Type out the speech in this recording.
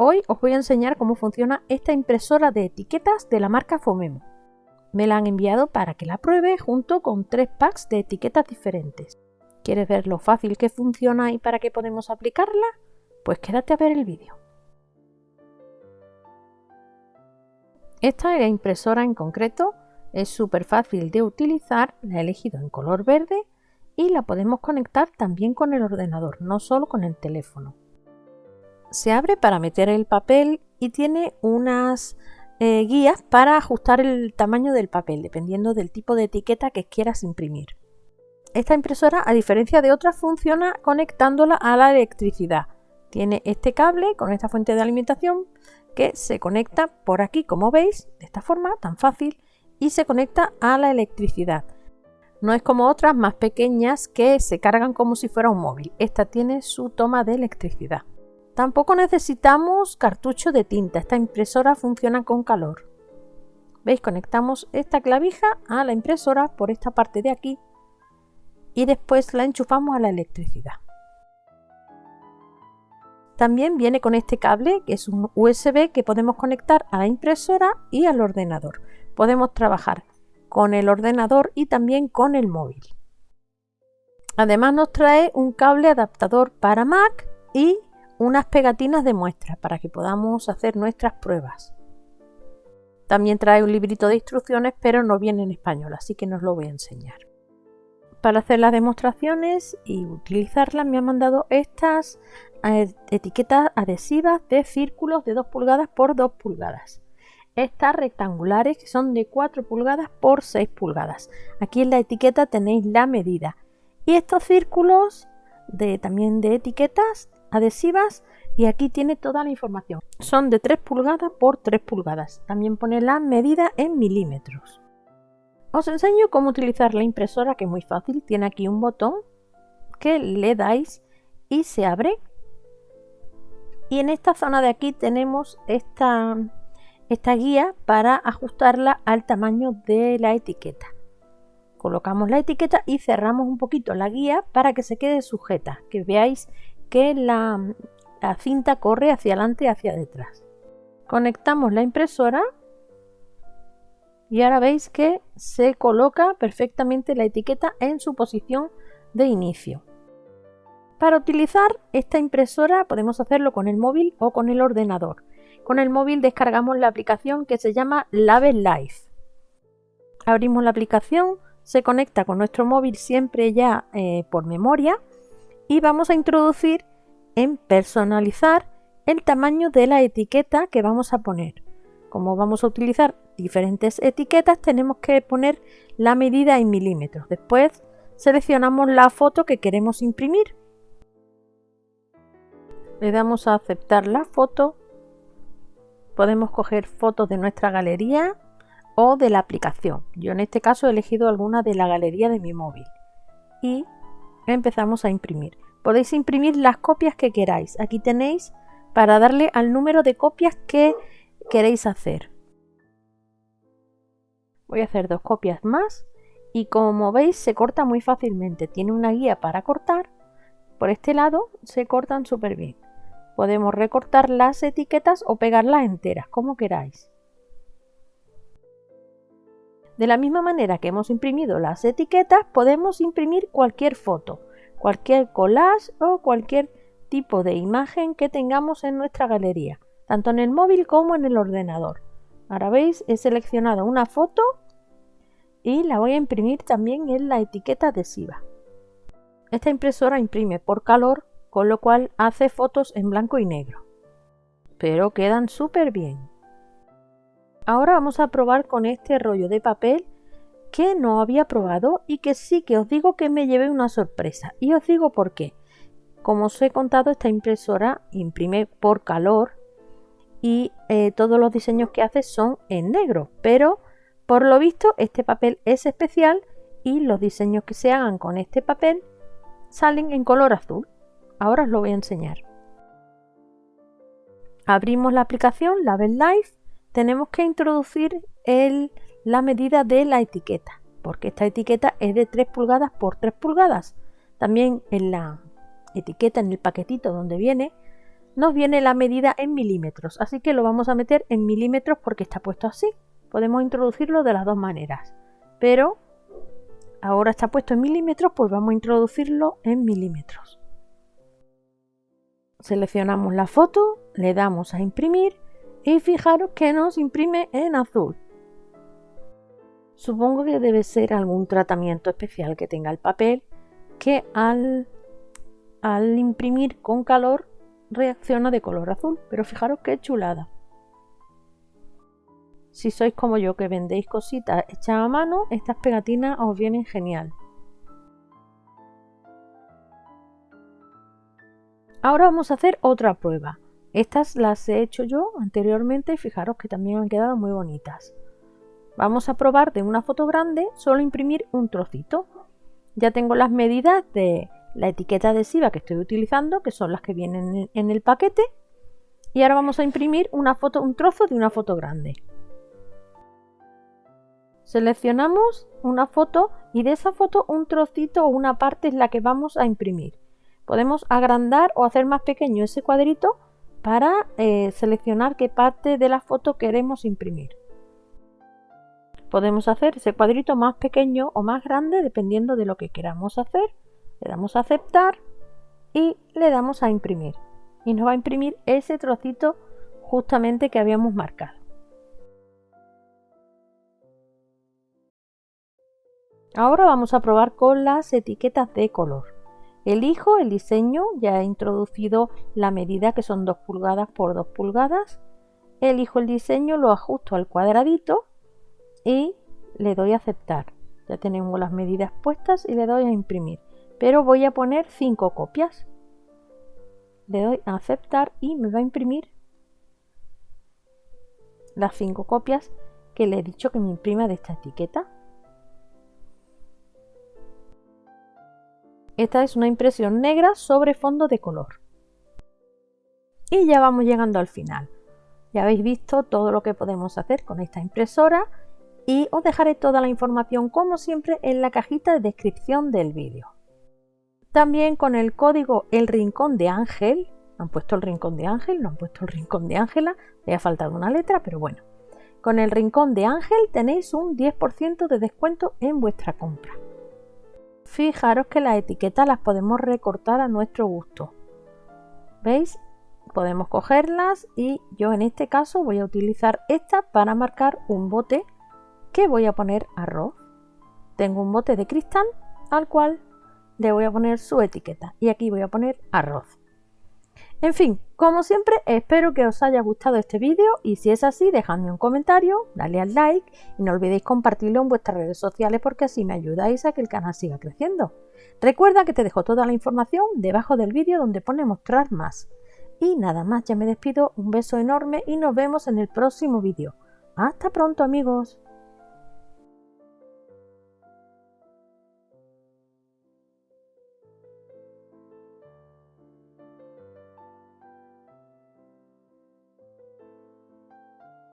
Hoy os voy a enseñar cómo funciona esta impresora de etiquetas de la marca Fomemo. Me la han enviado para que la pruebe junto con tres packs de etiquetas diferentes. ¿Quieres ver lo fácil que funciona y para qué podemos aplicarla? Pues quédate a ver el vídeo. Esta impresora en concreto es súper fácil de utilizar, la he elegido en color verde y la podemos conectar también con el ordenador, no solo con el teléfono se abre para meter el papel y tiene unas eh, guías para ajustar el tamaño del papel dependiendo del tipo de etiqueta que quieras imprimir. Esta impresora, a diferencia de otras, funciona conectándola a la electricidad. Tiene este cable con esta fuente de alimentación que se conecta por aquí, como veis, de esta forma tan fácil, y se conecta a la electricidad. No es como otras más pequeñas que se cargan como si fuera un móvil. Esta tiene su toma de electricidad. Tampoco necesitamos cartucho de tinta, esta impresora funciona con calor. ¿Veis? Conectamos esta clavija a la impresora por esta parte de aquí y después la enchufamos a la electricidad. También viene con este cable que es un USB que podemos conectar a la impresora y al ordenador. Podemos trabajar con el ordenador y también con el móvil. Además nos trae un cable adaptador para Mac y unas pegatinas de muestra para que podamos hacer nuestras pruebas. También trae un librito de instrucciones, pero no viene en español, así que no os lo voy a enseñar. Para hacer las demostraciones y utilizarlas me ha mandado estas eh, etiquetas adhesivas de círculos de 2 pulgadas por 2 pulgadas. Estas rectangulares que son de 4 pulgadas por 6 pulgadas. Aquí en la etiqueta tenéis la medida. Y estos círculos de, también de etiquetas adhesivas y aquí tiene toda la información. Son de 3 pulgadas por 3 pulgadas. También pone la medida en milímetros. Os enseño cómo utilizar la impresora que es muy fácil. Tiene aquí un botón que le dais y se abre. Y en esta zona de aquí tenemos esta, esta guía para ajustarla al tamaño de la etiqueta. Colocamos la etiqueta y cerramos un poquito la guía para que se quede sujeta, que veáis que la, cinta corre hacia adelante y hacia detrás. Conectamos la impresora y ahora veis que se coloca perfectamente la etiqueta en su posición de inicio. Para utilizar esta impresora podemos hacerlo con el móvil o con el ordenador. Con el móvil descargamos la aplicación que se llama Label Life. Abrimos la aplicación, se conecta con nuestro móvil siempre ya eh, por memoria y vamos a introducir en personalizar el tamaño de la etiqueta que vamos a poner. Como vamos a utilizar diferentes etiquetas, tenemos que poner la medida en milímetros. Después seleccionamos la foto que queremos imprimir. Le damos a aceptar la foto. Podemos coger fotos de nuestra galería o de la aplicación. Yo en este caso he elegido alguna de la galería de mi móvil. Y empezamos a imprimir. Podéis imprimir las copias que queráis. Aquí tenéis para darle al número de copias que queréis hacer. Voy a hacer dos copias más y como veis se corta muy fácilmente. Tiene una guía para cortar. Por este lado se cortan súper bien. Podemos recortar las etiquetas o pegarlas enteras, como queráis. De la misma manera que hemos imprimido las etiquetas, podemos imprimir cualquier foto, cualquier collage o cualquier tipo de imagen que tengamos en nuestra galería, tanto en el móvil como en el ordenador. Ahora veis, he seleccionado una foto y la voy a imprimir también en la etiqueta adhesiva. Esta impresora imprime por calor, con lo cual hace fotos en blanco y negro. Pero quedan súper bien. Ahora vamos a probar con este rollo de papel que no había probado y que sí que os digo que me llevé una sorpresa. Y os digo por qué. Como os he contado, esta impresora imprime por calor y eh, todos los diseños que hace son en negro. Pero por lo visto este papel es especial y los diseños que se hagan con este papel salen en color azul. Ahora os lo voy a enseñar. Abrimos la aplicación Label Life tenemos que introducir la medida de la etiqueta, porque esta etiqueta es de 3 pulgadas por 3 pulgadas. También en la etiqueta, en el paquetito donde viene, nos viene la medida en milímetros, así que lo vamos a meter en milímetros porque está puesto así. Podemos introducirlo de las dos maneras, pero ahora está puesto en milímetros, pues vamos a introducirlo en milímetros. Seleccionamos la foto, le damos a imprimir y fijaros que nos imprime en azul. Supongo que debe ser algún tratamiento especial que tenga el papel que al, al imprimir con calor reacciona de color azul, pero fijaros qué chulada. Si sois como yo que vendéis cositas hechas a mano, estas pegatinas os vienen genial. Ahora vamos a hacer otra prueba. Estas las he hecho yo anteriormente y fijaros que también han quedado muy bonitas. Vamos a probar de una foto grande solo imprimir un trocito. Ya tengo las medidas de la etiqueta adhesiva que estoy utilizando, que son las que vienen en el paquete. Y ahora vamos a imprimir una foto, un trozo de una foto grande. Seleccionamos una foto y de esa foto un trocito o una parte es la que vamos a imprimir. Podemos agrandar o hacer más pequeño ese cuadrito para eh, seleccionar qué parte de la foto queremos imprimir. Podemos hacer ese cuadrito más pequeño o más grande dependiendo de lo que queramos hacer. Le damos a aceptar y le damos a imprimir. Y nos va a imprimir ese trocito justamente que habíamos marcado. Ahora vamos a probar con las etiquetas de color. Elijo el diseño, ya he introducido la medida que son 2 pulgadas por 2 pulgadas. Elijo el diseño, lo ajusto al cuadradito y le doy a aceptar. Ya tenemos las medidas puestas y le doy a imprimir. Pero voy a poner 5 copias. Le doy a aceptar y me va a imprimir las 5 copias que le he dicho que me imprima de esta etiqueta. Esta es una impresión negra sobre fondo de color. Y ya vamos llegando al final. Ya habéis visto todo lo que podemos hacer con esta impresora y os dejaré toda la información como siempre en la cajita de descripción del vídeo. También con el código El Rincón de Ángel, han puesto el Rincón de Ángel, no han puesto el Rincón de Ángela, le ha faltado una letra, pero bueno. Con el Rincón de Ángel tenéis un 10% de descuento en vuestra compra. Fijaros que las etiquetas las podemos recortar a nuestro gusto. ¿Veis? Podemos cogerlas y yo en este caso voy a utilizar esta para marcar un bote que voy a poner arroz. Tengo un bote de cristal al cual le voy a poner su etiqueta y aquí voy a poner arroz. En fin, como siempre, espero que os haya gustado este vídeo y si es así, dejadme un comentario, dale al like y no olvidéis compartirlo en vuestras redes sociales porque así me ayudáis a que el canal siga creciendo. Recuerda que te dejo toda la información debajo del vídeo donde pone mostrar más. Y nada más, ya me despido, un beso enorme y nos vemos en el próximo vídeo. Hasta pronto amigos.